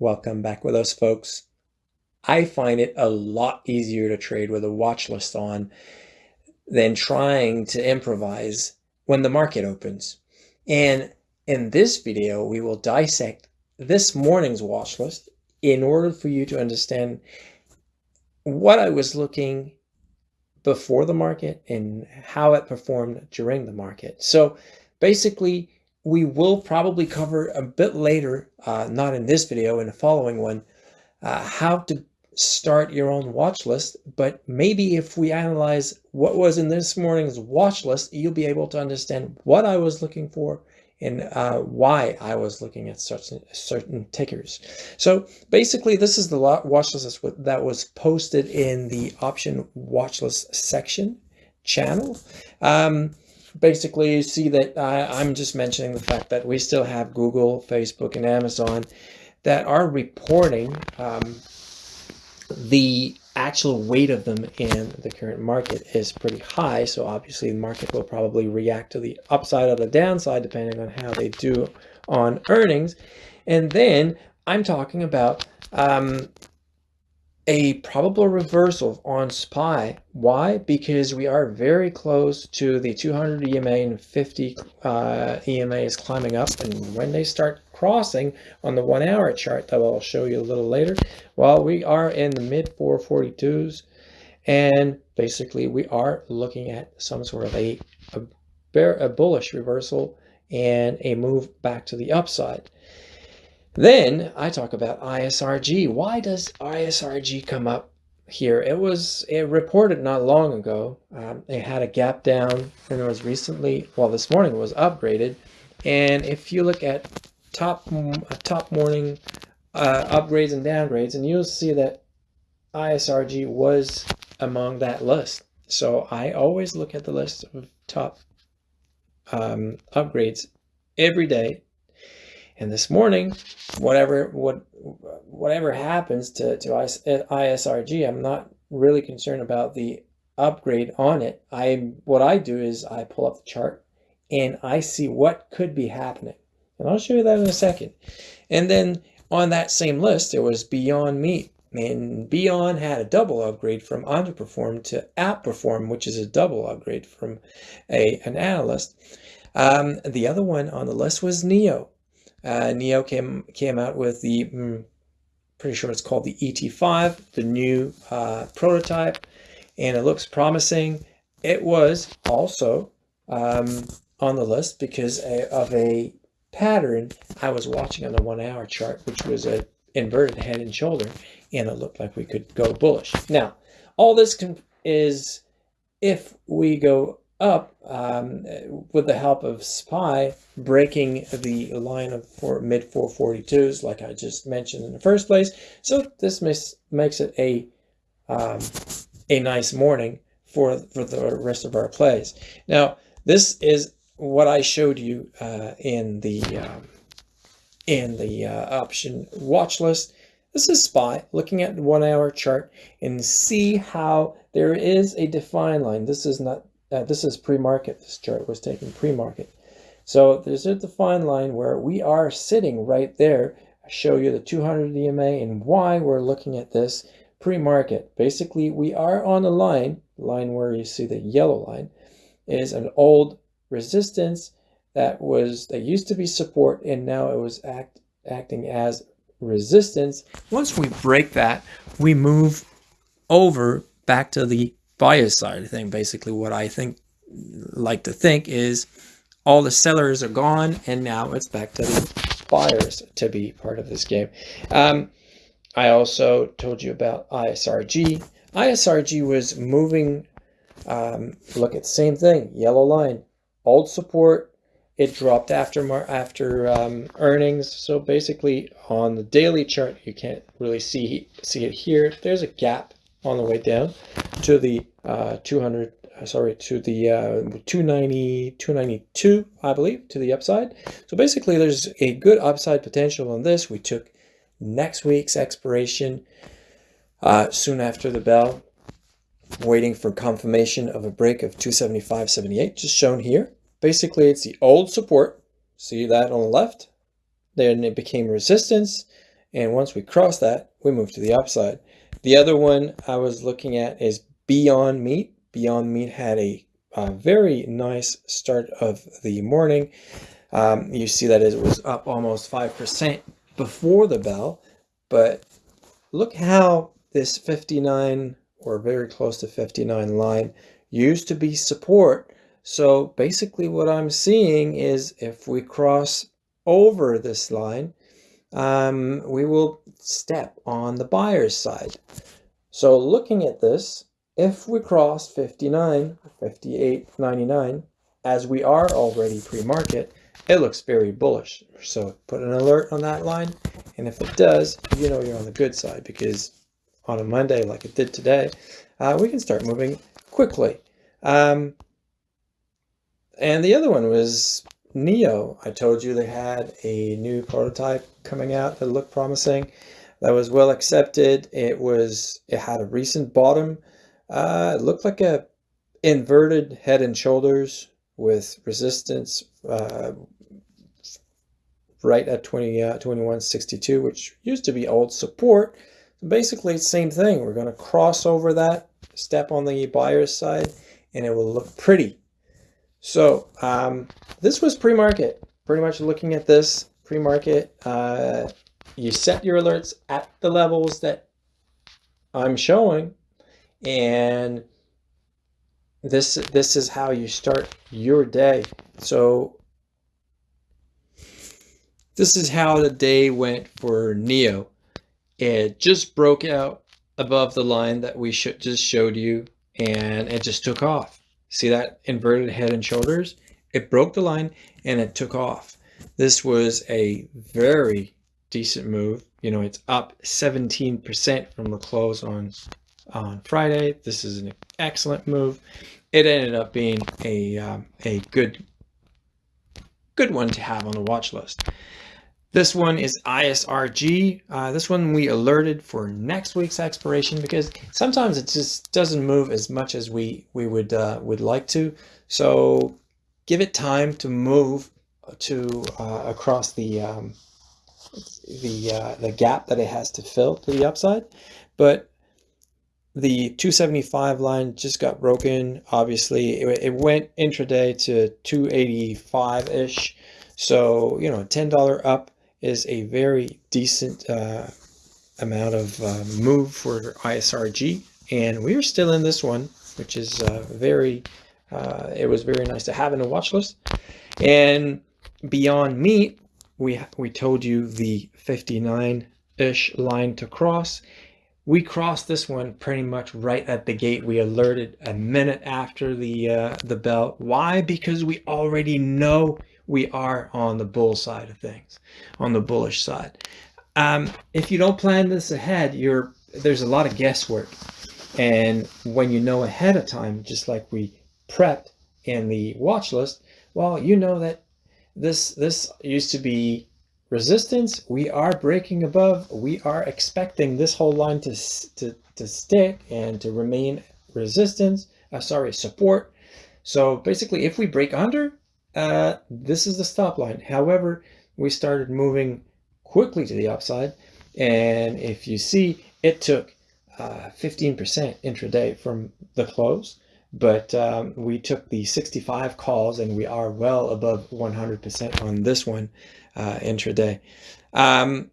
Welcome back with us, folks. I find it a lot easier to trade with a watch list on than trying to improvise when the market opens. And in this video, we will dissect this morning's watch list in order for you to understand what I was looking before the market and how it performed during the market. So basically, we will probably cover a bit later, uh, not in this video, in the following one, uh, how to start your own watch list. But maybe if we analyze what was in this morning's watch list, you'll be able to understand what I was looking for and uh, why I was looking at certain, certain tickers. So basically, this is the watch list that was posted in the option watch list section channel. Um, basically, you see that I'm just mentioning the fact that we still have Google, Facebook, and Amazon that are reporting um, the actual weight of them in the current market is pretty high. So obviously the market will probably react to the upside or the downside, depending on how they do on earnings. And then I'm talking about um, a probable reversal on SPY. Why? Because we are very close to the 200 EMA and 50 uh, EMA is climbing up. And when they start crossing on the one hour chart that I'll show you a little later, well, we are in the mid 442s. And basically we are looking at some sort of a, a, bear, a bullish reversal and a move back to the upside. Then I talk about ISRG. Why does ISRG come up here? It was it reported not long ago. Um, it had a gap down and it was recently, well, this morning was upgraded. And if you look at top top morning uh, upgrades and downgrades, and you'll see that ISRG was among that list. So I always look at the list of top um, upgrades every day and this morning, whatever what whatever happens to, to ISRG, I'm not really concerned about the upgrade on it. I What I do is I pull up the chart and I see what could be happening. And I'll show you that in a second. And then on that same list, there was Beyond Meat. And Beyond had a double upgrade from underperform to outperform, which is a double upgrade from a, an analyst. Um, the other one on the list was NIO. Uh, NIO came came out with the, mm, pretty sure it's called the ET5, the new uh, prototype, and it looks promising. It was also um, on the list because of a pattern I was watching on the one hour chart, which was a inverted head and shoulder, and it looked like we could go bullish. Now, all this is if we go up um, with the help of SPY, breaking the line of four, mid 442s, like I just mentioned in the first place. So this makes, makes it a, um, a nice morning for, for the rest of our plays. Now, this is what I showed you uh, in the, um, in the uh, option watch list. This is SPY, looking at the one hour chart and see how there is a defined line. This is not uh, this is pre-market. This chart was taken pre-market. So there's a defined line where we are sitting right there. I show you the 200 EMA and why we're looking at this pre-market. Basically, we are on a line, line where you see the yellow line, is an old resistance that was that used to be support and now it was act acting as resistance. Once we break that, we move over back to the buyer's side thing. Basically, what I think like to think is all the sellers are gone and now it's back to the buyers to be part of this game. Um, I also told you about ISRG. ISRG was moving, um, look at same thing, yellow line, old support, it dropped after after um, earnings. So basically on the daily chart, you can't really see, see it here. There's a gap on the way down to the uh, 200 uh, sorry to the uh, 290 292 I believe to the upside. So basically there's a good upside potential on this. We took next week's expiration uh, soon after the bell waiting for confirmation of a break of 275.78 just shown here. Basically it's the old support. See that on the left? Then it became resistance And once we cross that, we move to the upside. The other one I was looking at is Beyond Meat. Beyond Meat had a, a very nice start of the morning. Um, you see that it was up almost 5% before the bell, but look how this 59 or very close to 59 line used to be support. So basically what I'm seeing is if we cross over this line, um, we will step on the buyer's side. So looking at this, if we cross 59, 58.99, as we are already pre-market, it looks very bullish. So put an alert on that line. And if it does, you know you're on the good side because on a Monday like it did today, uh, we can start moving quickly. Um, and the other one was NIO. I told you they had a new prototype coming out that looked promising. That was well accepted. It was it had a recent bottom. Uh, it looked like a inverted head and shoulders with resistance uh, right at 20, uh, 2162, which used to be old support. Basically, same thing. We're going to cross over that, step on the buyer's side, and it will look pretty. So um, this was pre-market. Pretty much looking at this pre-market, uh, you set your alerts at the levels that I'm showing, and this this is how you start your day. So this is how the day went for NIO. It just broke out above the line that we sh just showed you and it just took off. See that inverted head and shoulders? It broke the line and it took off. This was a very decent move. You know, it's up 17% from the close on on Friday. This is an excellent move. It ended up being a um, a good good one to have on the watch list. This one is ISRG. Uh, this one we alerted for next week's expiration because sometimes it just doesn't move as much as we we would uh, would like to. So give it time to move to uh, across the um, the uh, the gap that it has to fill to the upside. But the 275 line just got broken. Obviously, it, it went intraday to 285 ish. So you know, $10 up is a very decent uh, amount of uh, move for ISRG. And we're still in this one, which is uh, very, uh, it was very nice to have in the watch list. And Beyond Meat, we, we told you the 59-ish line to cross. We crossed this one pretty much right at the gate. We alerted a minute after the uh, the bell. Why? Because we already know we are on the bull side of things, on the bullish side. Um, if you don't plan this ahead, you're there's a lot of guesswork. And when you know ahead of time, just like we prepped in the watch list, well, you know that this this used to be resistance. We are breaking above. We are expecting this whole line to to, to stick and to remain resistance. Uh, sorry, support. So basically, if we break under, uh, this is the stop line. However, we started moving quickly to the upside. And if you see, it took 15% uh, intraday from the close. But um, we took the 65 calls and we are well above 100% on this one uh, intraday. Um,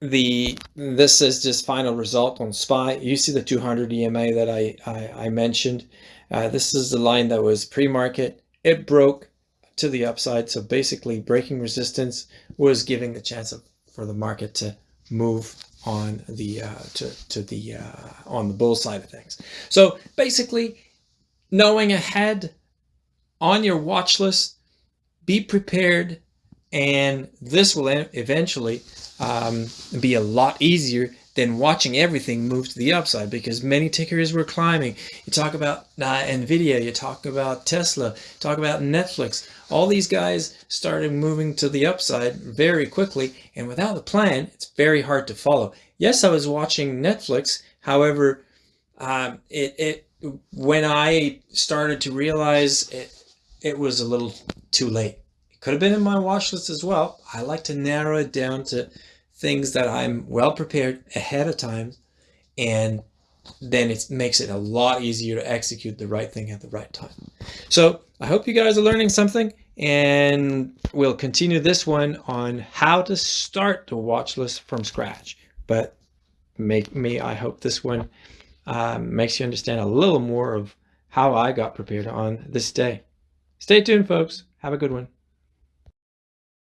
the this is just final result on SPY. You see the 200 EMA that I, I, I mentioned. Uh, this is the line that was pre-market. It broke to the upside. So basically breaking resistance was giving the chance of, for the market to move on the uh, to, to the uh, on the bull side of things. So basically knowing ahead on your watch list, be prepared and this will eventually um, be a lot easier than watching everything move to the upside because many tickers were climbing. You talk about uh, NVIDIA, you talk about Tesla, talk about Netflix. All these guys started moving to the upside very quickly and without a plan, it's very hard to follow. Yes, I was watching Netflix. However, um, it, it when I started to realize it, it was a little too late. Could have been in my watch list as well. I like to narrow it down to things that I'm well prepared ahead of time and then it makes it a lot easier to execute the right thing at the right time. So I hope you guys are learning something and we'll continue this one on how to start the watch list from scratch. But make me, I hope this one um, makes you understand a little more of how I got prepared on this day. Stay tuned, folks. Have a good one.